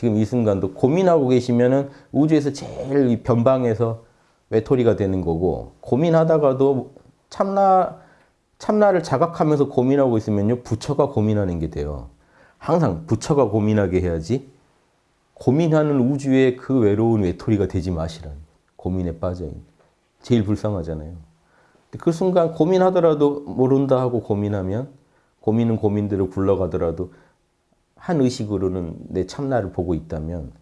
지금 이 순간도 고민하고 계시면은 우주에서 제일 이 변방에서 외톨이가 되는 거고 고민하다가도 참나 참나를 자각하면서 고민하고 있으면요 부처가 고민하는 게 돼요. 항상 부처가 고민하게 해야지 고민하는 우주의 그 외로운 외톨이가 되지 마시라는 고민에 빠져 있는 제일 불쌍하잖아요. 그 순간 고민하더라도 모른다 하고 고민하면 고민은 고민대로 굴러가더라도 한 의식으로는 내 참나를 보고 있다면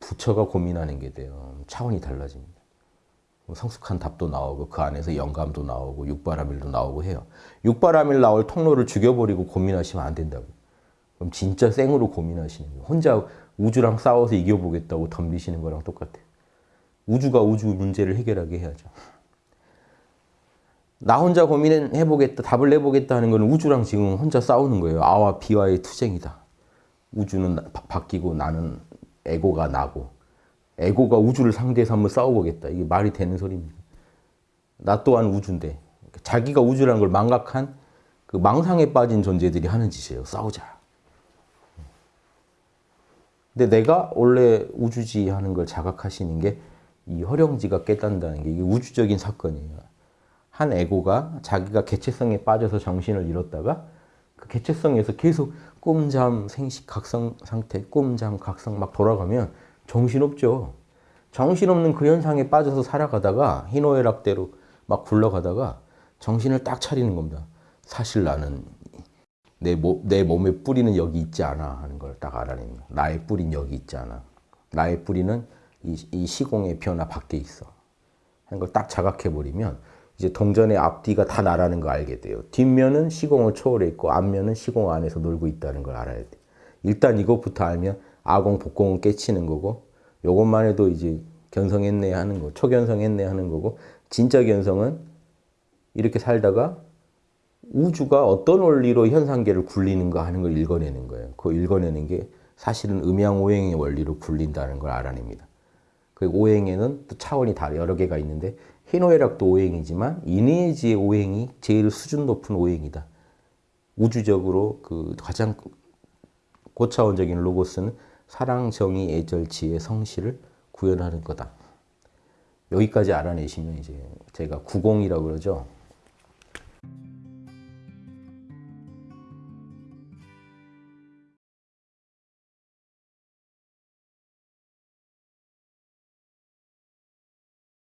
부처가 고민하는 게 돼요. 차원이 달라집니다. 뭐 성숙한 답도 나오고 그 안에서 영감도 나오고 육바라밀도 나오고 해요. 육바라밀 나올 통로를 죽여버리고 고민하시면 안 된다고. 그럼 진짜 생으로 고민하시는 거예요. 혼자 우주랑 싸워서 이겨보겠다고 덤비시는 거랑 똑같아요. 우주가 우주 문제를 해결하게 해야죠. 나 혼자 고민해보겠다, 답을 내보겠다 하는 건 우주랑 지금 혼자 싸우는 거예요. 아와 비와의 투쟁이다. 우주는 바, 바뀌고 나는 에고가 나고 에고가 우주를 상대해서 한번 싸워보겠다. 이게 말이 되는 소리입니다. 나 또한 우주인데 자기가 우주라는 걸 망각한 그 망상에 빠진 존재들이 하는 짓이에요. 싸우자. 근데 내가 원래 우주지 하는 걸 자각하시는 게 이 허령지가 깨닫는다는 게 이게 우주적인 사건이에요. 한 에고가 자기가 개체성에 빠져서 정신을 잃었다가 그 개체성에서 계속 꿈잠, 생식, 각성 상태, 꿈잠, 각성 막 돌아가면 정신없죠. 정신없는 그 현상에 빠져서 살아가다가 희노애락대로 막 굴러가다가 정신을 딱 차리는 겁니다. 사실 나는 내, 몸, 내 몸의 뿌리는 여기 있지 않아 하는 걸딱 거예요. 나의 뿌리는 여기 있지 않아. 나의 뿌리는 이, 이 시공의 변화 밖에 있어. 하는 걸 딱 자각해버리면 이제 동전의 앞뒤가 다 나라는 걸 알게 돼요. 뒷면은 시공을 초월해 있고 앞면은 시공 안에서 놀고 있다는 걸 알아야 돼. 일단 이것부터 알면 아공, 복공은 깨치는 거고 요것만 해도 이제 견성했네 하는 거, 초견성했네 하는 거고 진짜 견성은 이렇게 살다가 우주가 어떤 원리로 현상계를 굴리는가 하는 걸 읽어내는 거예요. 그 읽어내는 게 사실은 음양오행의 원리로 굴린다는 걸 알아냅니다. 그 오행에는 또 차원이 다 여러 개가 있는데 희노애락도 오행이지만 이네지의 오행이 제일 수준 높은 오행이다. 우주적으로 그 가장 고차원적인 로고스는 사랑, 정의, 애절, 지혜, 성실을 구현하는 거다. 여기까지 알아내시면 이제 제가 구공이라고 그러죠.